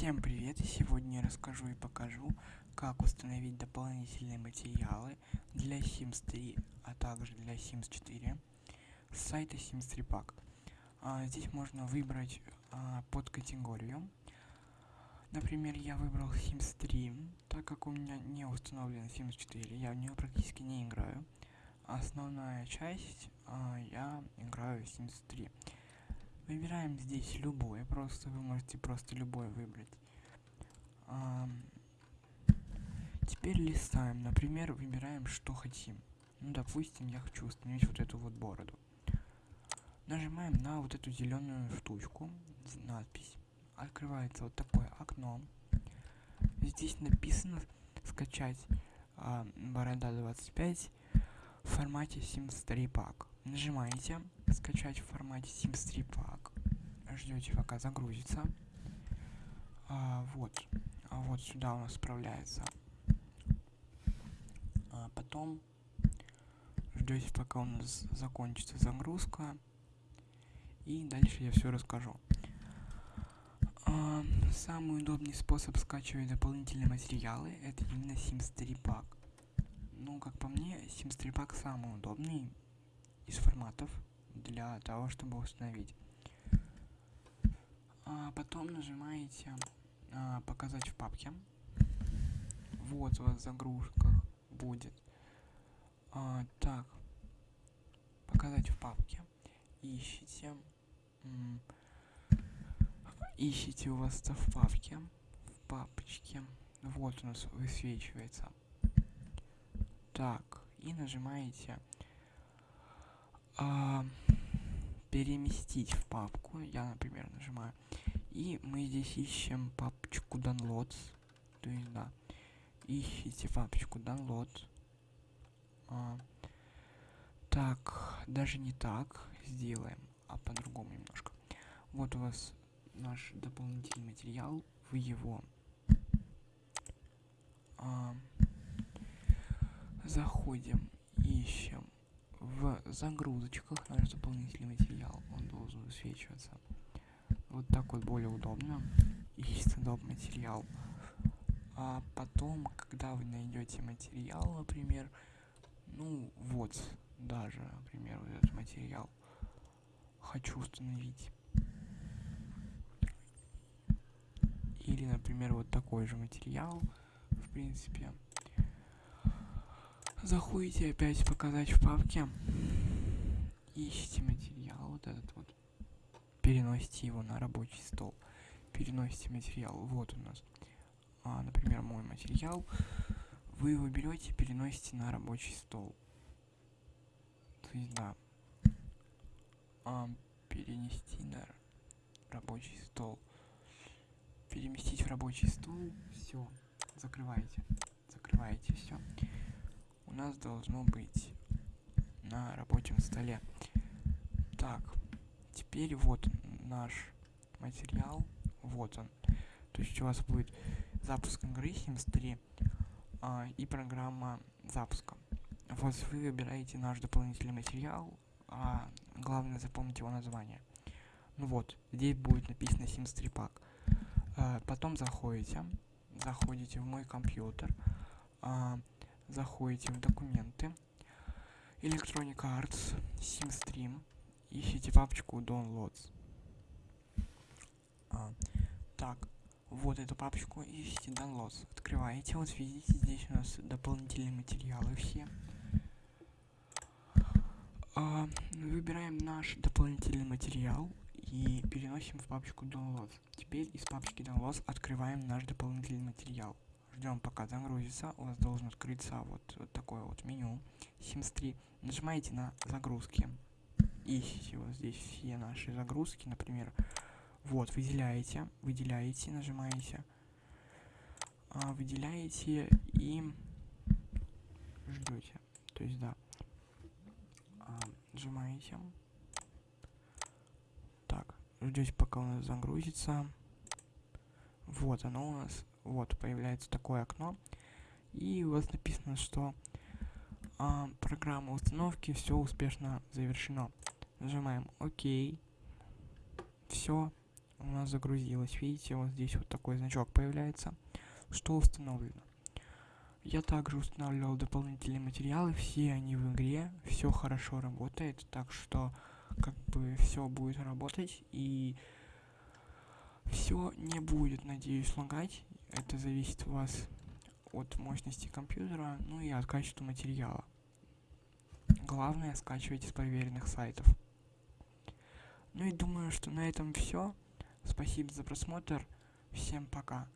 Всем привет! Сегодня я расскажу и покажу, как установить дополнительные материалы для Sims 3, а также для Sims 4 с сайта Sims 3 Pack. А, здесь можно выбрать а, под категорию. Например, я выбрал Sims 3, так как у меня не установлен Sims 4, я в нее практически не играю. Основная часть а, я играю Sims 3. Выбираем здесь любое, просто вы можете просто любое выбрать. А, теперь листаем, например, выбираем, что хотим. Ну, допустим, я хочу установить вот эту вот бороду. Нажимаем на вот эту зеленую штучку, надпись. Открывается вот такое окно. Здесь написано скачать а, борода 25 в формате Sims 3 Pack. Нажимаете скачать в формате Sims 3 Pack. Ждете пока загрузится. А, вот. А вот сюда у нас справляется. А потом ждете пока у нас закончится загрузка. И дальше я все расскажу. А, самый удобный способ скачивать дополнительные материалы это именно Sims 3 Pack. Ну, как по мне, Sims 3 Pack самый удобный из форматов для того, чтобы установить. А потом нажимаете а, «Показать в папке». Вот у вас в загрузках будет. А, так, «Показать в папке». Ищите. Ищите у вас это в папке. В папочке. Вот у нас высвечивается. Так, и нажимаете а, переместить в папку. Я, например, нажимаю. И мы здесь ищем папочку downloads. То есть, да. Ищите папочку download. А, так, даже не так сделаем, а по-другому немножко. Вот у вас наш дополнительный материал. Вы его а, заходим, ищем в загрузочках наш дополнительный материал, он должен высвечиваться. Вот так вот более удобно. Ищется доп. материал. А потом, когда вы найдете материал, например, ну вот, даже, например, вот этот материал хочу установить. Или, например, вот такой же материал, в принципе, Заходите опять показать в папке. Ищите материал, вот этот вот. Переносите его на рабочий стол. Переносите материал. Вот у нас. А, например, мой материал. Вы его берете, переносите на рабочий стол. То есть, да. А, перенести на рабочий стол. Переместить в рабочий стол. Все. Закрываете. Закрываете все у нас должно быть на рабочем столе. Так, теперь вот наш материал, вот он. То есть у вас будет запуск игры Sims 3 а, и программа запуска. Вот вы выбираете наш дополнительный материал, а главное запомнить его название. Ну вот, здесь будет написано Sims 3 Pack. А, потом заходите, заходите в мой компьютер, а, заходите в документы, Electronic Arts, SimStream, ищите папочку Downloads. А, так, вот эту папочку ищите Downloads. Открываете, вот видите, здесь у нас дополнительные материалы все. А, выбираем наш дополнительный материал и переносим в папочку Downloads. Теперь из папочки Downloads открываем наш дополнительный материал ждем пока загрузится, у вас должен открыться вот, вот такое вот меню Sims 3. Нажимаете на загрузки. Ищите вот здесь все наши загрузки, например. Вот, выделяете, выделяете, нажимаете. А, выделяете и ждете. То есть, да. А, нажимаете. Так, ждете пока у нас загрузится. Вот оно у нас вот появляется такое окно и у вас написано что а, программа установки все успешно завершено нажимаем ок все у нас загрузилось. Видите, вот здесь вот такой значок появляется, что установлено. Я также устанавливал дополнительные материалы, все они в игре, все хорошо работает, так что как бы все будет работать и все не будет, надеюсь, лагать. Это зависит у вас от мощности компьютера, ну и от качества материала. Главное, скачивайте с проверенных сайтов. Ну и думаю, что на этом все. Спасибо за просмотр. Всем пока.